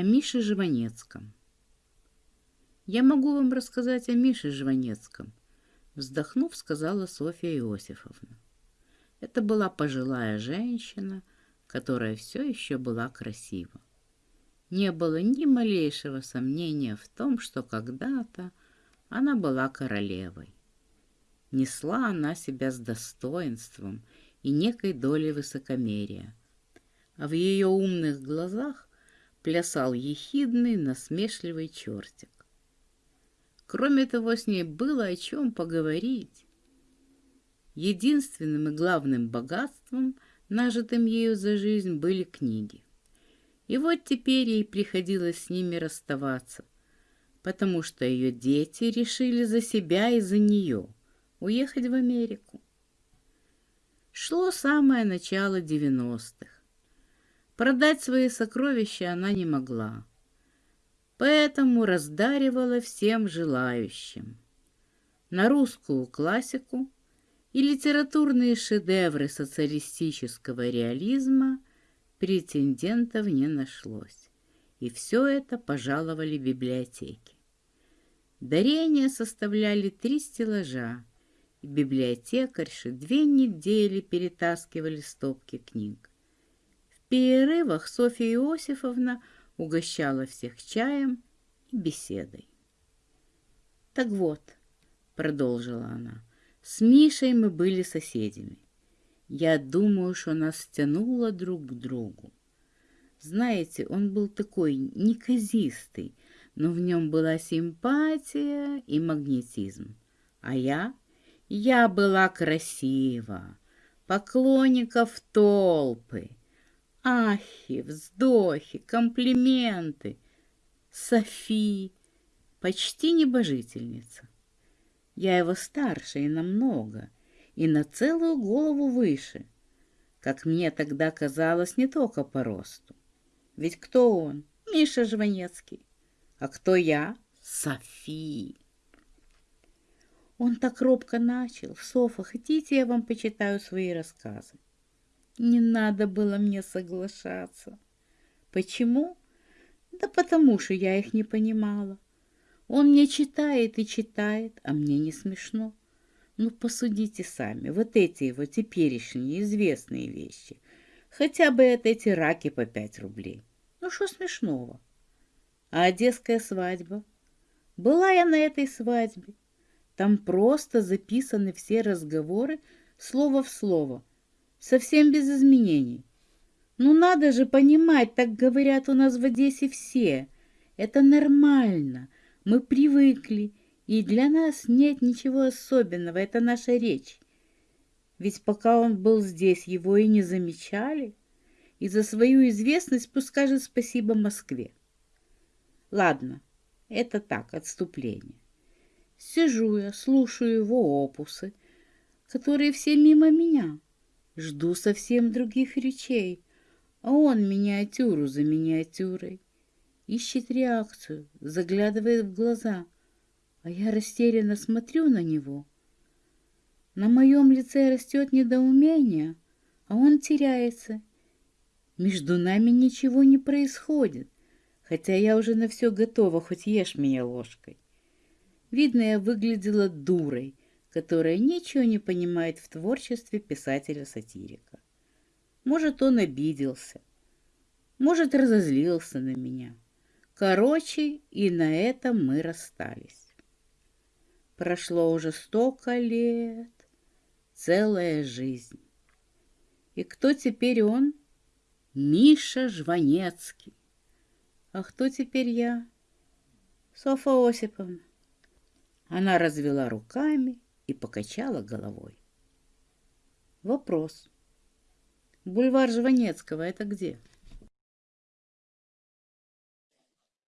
о Мише Живанецком. Я могу вам рассказать о Мише Живанецком, вздохнув, сказала Софья Иосифовна. Это была пожилая женщина, которая все еще была красива. Не было ни малейшего сомнения в том, что когда-то она была королевой. Несла она себя с достоинством и некой долей высокомерия, а в ее умных глазах плясал ехидный, насмешливый чертик. Кроме того, с ней было о чем поговорить. Единственным и главным богатством, нажитым ею за жизнь, были книги. И вот теперь ей приходилось с ними расставаться, потому что ее дети решили за себя и за нее уехать в Америку. Шло самое начало девяностых. Продать свои сокровища она не могла, поэтому раздаривала всем желающим. На русскую классику и литературные шедевры социалистического реализма претендентов не нашлось, и все это пожаловали библиотеки. Дарения составляли три стеллажа, и библиотекарши две недели перетаскивали стопки книг. Перерывах Софья Иосифовна угощала всех чаем и беседой. «Так вот», — продолжила она, — с Мишей мы были соседями. Я думаю, что нас тянуло друг к другу. Знаете, он был такой неказистый, но в нем была симпатия и магнетизм. А я? Я была красива, поклонников толпы. Ахи, вздохи, комплименты. Софи, почти небожительница. Я его старше и намного, и на целую голову выше. Как мне тогда казалось, не только по росту. Ведь кто он? Миша Жванецкий. А кто я? Софи. Он так робко начал. Софа, хотите, я вам почитаю свои рассказы? Не надо было мне соглашаться. Почему? Да потому что я их не понимала. Он мне читает и читает, а мне не смешно. Ну, посудите сами, вот эти его теперешние известные вещи. Хотя бы это эти раки по пять рублей. Ну, что смешного? А одесская свадьба? Была я на этой свадьбе. Там просто записаны все разговоры слово в слово, совсем без изменений. Ну, надо же понимать, так говорят у нас в Одессе все. Это нормально — мы привыкли, и для нас нет ничего особенного, это наша речь. Ведь пока он был здесь, его и не замечали, и за свою известность пусть скажет спасибо Москве. Ладно, это так, отступление. Сижу я, слушаю его опусы, которые все мимо меня. Жду совсем других речей, а он миниатюру за миниатюрой ищет реакцию, заглядывает в глаза, а я растерянно смотрю на него. На моем лице растет недоумение, а он теряется. Между нами ничего не происходит, хотя я уже на все готова, хоть ешь меня ложкой. Видно, я выглядела дурой, которая ничего не понимает в творчестве писателя-сатирика. Может, он обиделся, может, разозлился на меня. Короче, и на этом мы расстались. Прошло уже столько лет, целая жизнь. И кто теперь он? Миша Жванецкий. А кто теперь я? Софа Осиповна. Она развела руками и покачала головой. Вопрос. Бульвар Жванецкого — это где?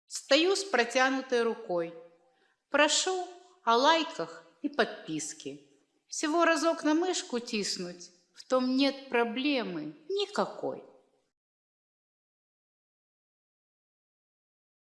Стою с протянутой рукой. Прошу о лайках и подписке. Всего разок на мышку тиснуть, в том нет проблемы никакой.